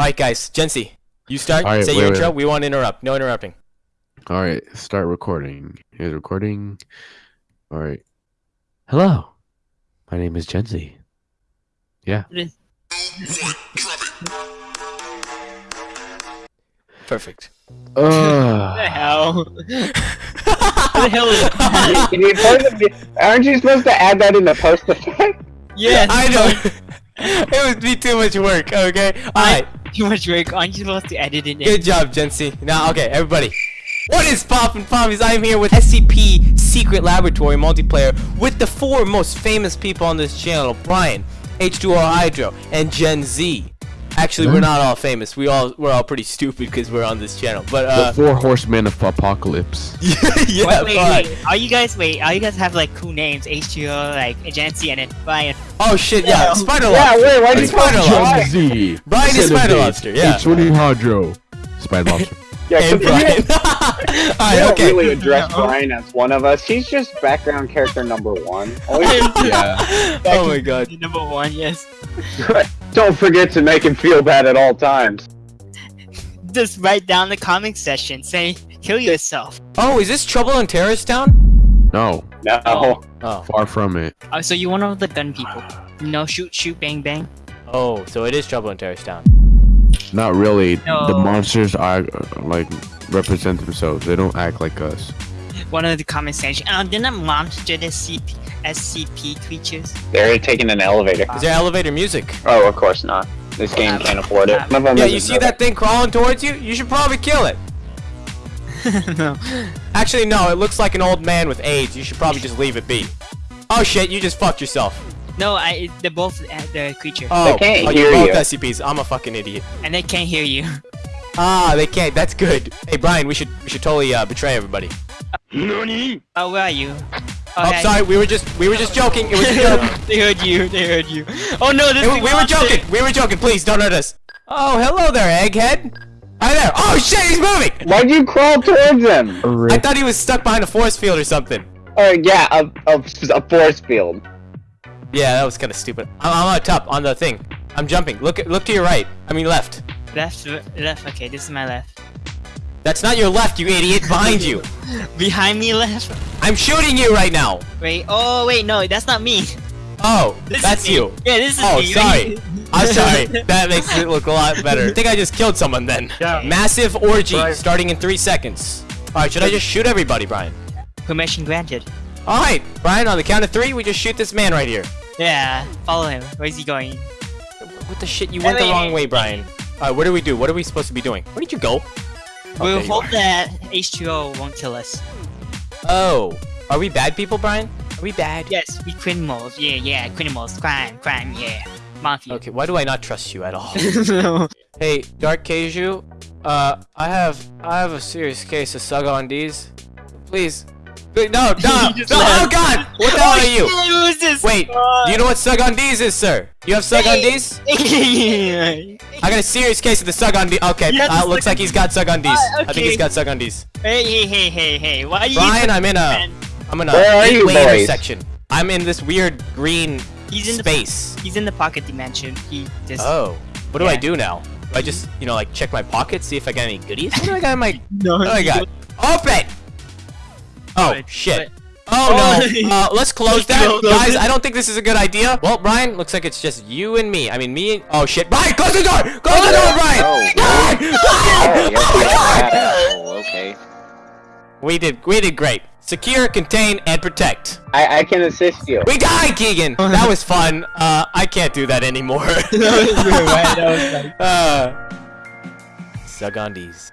Alright, guys. Jency, you start. All right, Say wait, your wait. intro. We won't interrupt. No interrupting. All right, start recording. Here's recording. All right. Hello. My name is Genzi. Yeah. Perfect. What the Uh, hell? what the hell is Can you post it? Aren't you supposed to add that in the post effect? Yes, I know. it would be too much work. Okay. Alright. Too much work. Aren't you supposed to edit it in? Good job, Jency. Now, okay, everybody. What is poppin' pommies? I'm here with SCP Secret Laboratory multiplayer with the four most famous people on this channel: Brian, H2O Hydro, and Gen Z. Actually, we're not all famous. We all we're all pretty stupid because we're on this channel. But the uh, four horsemen of apocalypse. yeah, Wait, wait, wait. Are you guys wait? Are you guys have like cool names? H2O, like Agency, and then Brian. Oh shit, yeah, Yeah. Spider Yeah, Lobster. wait, why do you Spider call Lobster. Z. Brian is Spider Lobster, yeah. H2O Hydro. Spider Lobster. Yeah, Hey, Brian. you Alright, don't okay. really address Brian as one of us. He's just background character number one. Always- yeah. Oh my god. Number one, yes. don't forget to make him feel bad at all times. Just write down the comment section. Say, kill yourself. Oh, is this Trouble in Terrorist Town? No, No. Oh. Oh. far from it. Oh, so you're one of the gun people. No, shoot, shoot, bang, bang. Oh, so it is Trouble in Terrorist Town. Not really. The monsters are uh, like represent themselves. They don't act like us. One of the comment section. Oh, didn't monster the CP, SCP creatures? They're taking an elevator. Is there elevator music? Oh, of course not. This game can't afford it. One of them Yeah, you see that thing crawling towards you? You should probably kill it. no. Actually, no, it looks like an old man with AIDS. You should probably just leave it be. Oh shit, you just fucked yourself. No, I. They're both uh, the creature, Oh, can't oh hear you're both you. SCPs. I'm a fucking idiot. and they can't hear you. Ah, they can't. That's good. Hey, Brian, we should we should totally uh, betray everybody. Oh, where are you? Oh, yeah, sorry, we were just we were just joking. It was a joke. they heard you. They heard you. Oh no, this Hey, we, big were monster. joking. We were joking. Please don't hurt us. Oh, hello there, Egghead. Hi there. Oh shit, he's moving. Why'd you crawl towards him? I thought he was stuck behind a force field or something. Oh, yeah, a, a, a force field. Yeah, that was kind of stupid. I'm, I'm on top on the thing. I'm jumping. Look look to your right. I mean left. Left, left. Okay, this is my left. That's not your left, you idiot. Behind you. Behind me, left. I'm shooting you right now. Wait. Oh wait, no, that's not me. Oh, This that's you. Yeah, this is Oh, me. sorry. I'm sorry. That makes it look a lot better. I think I just killed someone then. Yeah. Massive orgy Right. starting in three seconds. Alright, should I just shoot everybody, Brian? Permission granted. Alright, Brian, on the count of three, we just shoot this man right here. Yeah, follow him. Where's he going? What the shit? You went the Wait, wrong way, Brian. Alright, what do we do? What are we supposed to be doing? Where did you go? Oh, we'll there hope that H2O won't kill us. Oh, are we bad people, Brian? Are we bad? Yes, we criminals. Yeah, yeah, criminals. Crime, crime, yeah. Mafia. Okay, why do I not trust you at all? no. hey, Dark Keiju, uh, I have I have a serious case of sug on D's. Please. Wait, No, no, You no, oh god! What the hell are you? Who is this? Wait, do you know what sug on D's is, sir? You have sug on D's? I got a serious case of the sug on D. Okay, You uh, looks like he's got sug on D's. Uh, I think he's got sug on D's. hey, hey, hey, hey. Why are you Brian, I'm in a Man, I'm in a Where are you, eight-way boys? intersection. I'm in this weird green He's in the space. He's in the pocket dimension. He just Oh, what do I do now? Do I just, you know, like check my pockets, see if I got any goodies? What do I got in my no. What do I got? Open! Oh, Good, shit. Oh, Oh. no. Uh, let's close that. Close Guys. I don't think this is a good idea. Well, Brian, looks like it's just you and me. I mean, me and... Oh, shit. Brian, close the door! Close the door, Brian! Oh, Brian! Oh, Brian! you're Oh, my God! Oh, okay. We did, we did great. Secure, contain, and protect. I, I can assist you. We died, Keegan! That was fun. Uh, I can't do that anymore. That was good, right? That was like- uh, Sugandies.